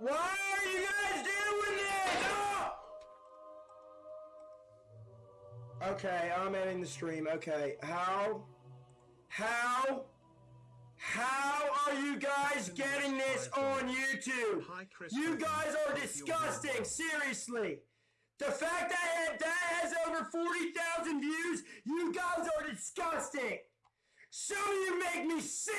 Why are you guys doing this? Oh! Okay, I'm ending the stream. Okay, how? How? How are you guys getting this on YouTube? You guys are disgusting, seriously. The fact that that has over 40,000 views, you guys are disgusting. So you make me sick.